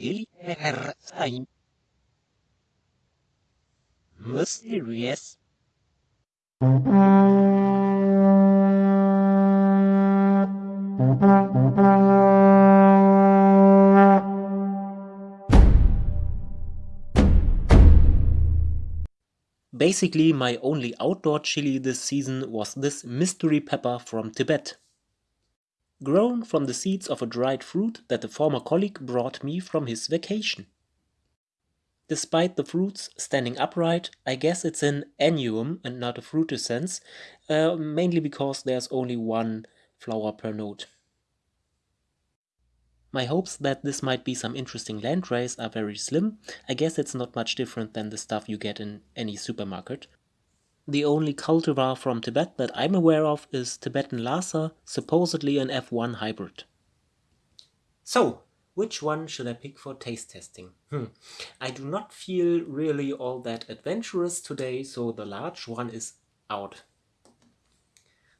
thyme. Mysterious. Basically, my only outdoor chili this season was this mystery pepper from Tibet. Grown from the seeds of a dried fruit that a former colleague brought me from his vacation. Despite the fruits standing upright, I guess it's an annuum and not a frutescens, uh, mainly because there's only one flower per node. My hopes that this might be some interesting landrace are very slim. I guess it's not much different than the stuff you get in any supermarket. The only cultivar from Tibet that I'm aware of is Tibetan Lhasa, supposedly an F1 hybrid. So, which one should I pick for taste testing? Hmm. I do not feel really all that adventurous today, so the large one is out.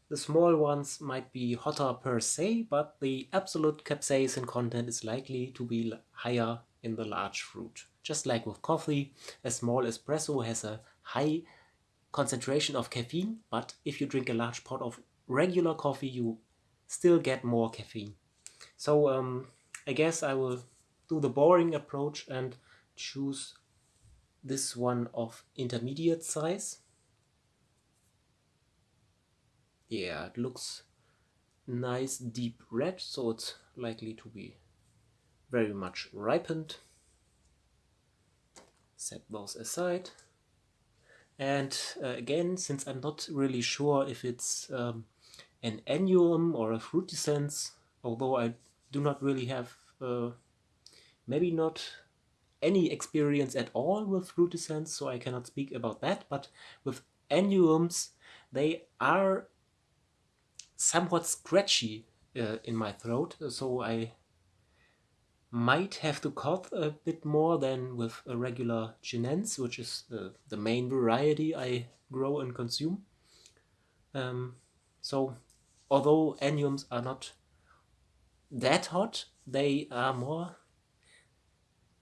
The small ones might be hotter per se, but the absolute capsaicin content is likely to be higher in the large fruit. Just like with coffee, a small espresso has a high concentration of caffeine, but if you drink a large pot of regular coffee, you still get more caffeine. So um, I guess I will do the boring approach and choose this one of intermediate size. Yeah, it looks nice deep red, so it's likely to be very much ripened. Set those aside. And uh, again, since I'm not really sure if it's um, an annuum or a frutescens, although I do not really have, uh, maybe not any experience at all with frutescens, so I cannot speak about that, but with annuums, they are somewhat scratchy uh, in my throat, so I might have to cough a bit more than with a regular Chinense, which is the, the main variety I grow and consume. Um, so, although annuums are not that hot, they are more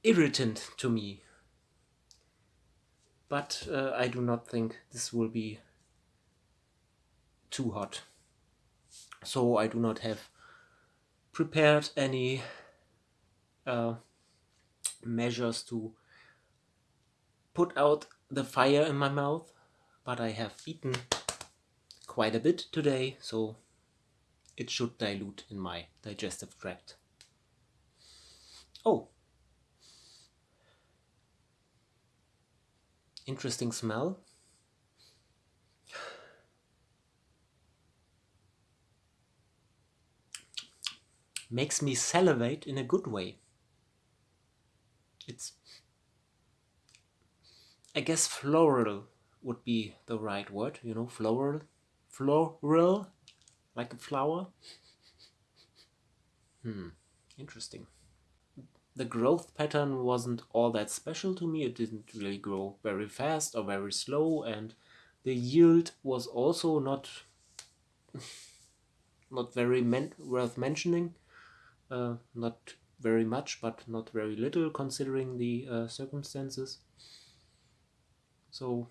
irritant to me. But uh, I do not think this will be too hot so I do not have prepared any uh, measures to put out the fire in my mouth but I have eaten quite a bit today so it should dilute in my digestive tract. Oh, interesting smell. makes me salivate in a good way. It's, I guess floral would be the right word, you know, floral, floral, like a flower. Hmm, interesting. The growth pattern wasn't all that special to me, it didn't really grow very fast or very slow and the yield was also not not very men worth mentioning. Uh, not very much, but not very little considering the uh, circumstances. So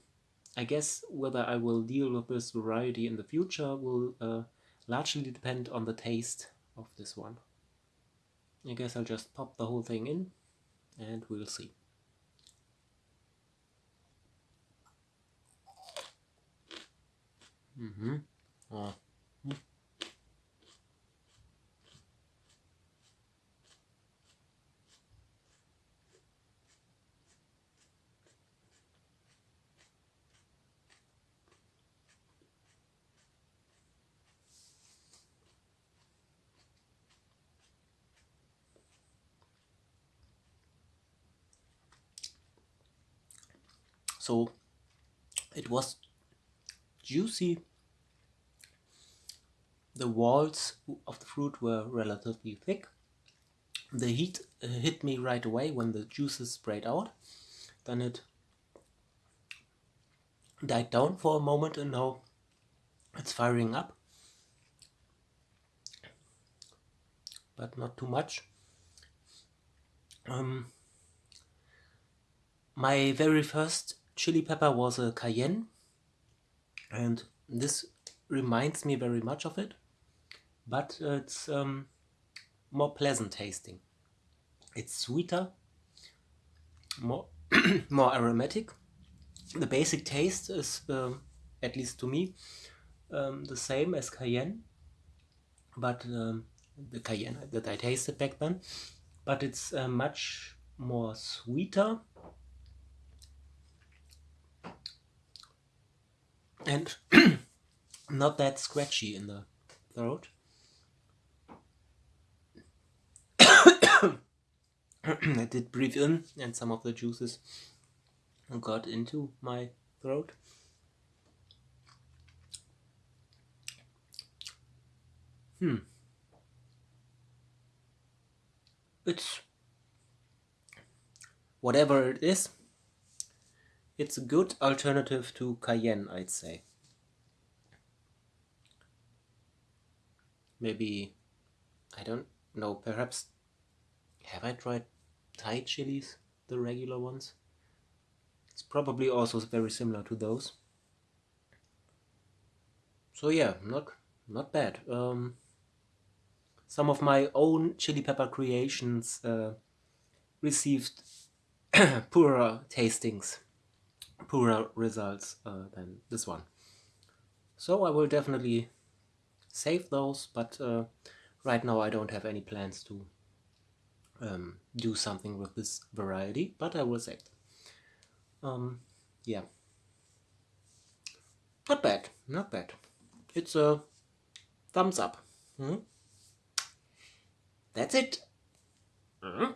I guess whether I will deal with this variety in the future will uh, largely depend on the taste of this one. I guess I'll just pop the whole thing in and we'll see. Mm-hmm. Oh. So it was juicy. The walls of the fruit were relatively thick. The heat uh, hit me right away when the juices sprayed out. Then it died down for a moment and now it's firing up. But not too much. Um, my very first chili pepper was a cayenne and this reminds me very much of it but it's um, more pleasant tasting. It's sweeter more more aromatic. The basic taste is um, at least to me um, the same as cayenne but um, the cayenne that I tasted back then. But it's uh, much more sweeter and not that scratchy in the throat. I did breathe in and some of the juices got into my throat. Hmm. It's whatever it is, it's a good alternative to cayenne, I'd say. Maybe, I don't know, perhaps, have I tried Thai chilies, the regular ones? It's probably also very similar to those. So yeah, not not bad. Um, some of my own chili pepper creations uh, received poorer tastings poorer results uh, than this one. So I will definitely save those, but uh, right now I don't have any plans to um, do something with this variety, but I will save them. Um, yeah. Not bad, not bad. It's a thumbs up. -hmm. That's it. -hmm.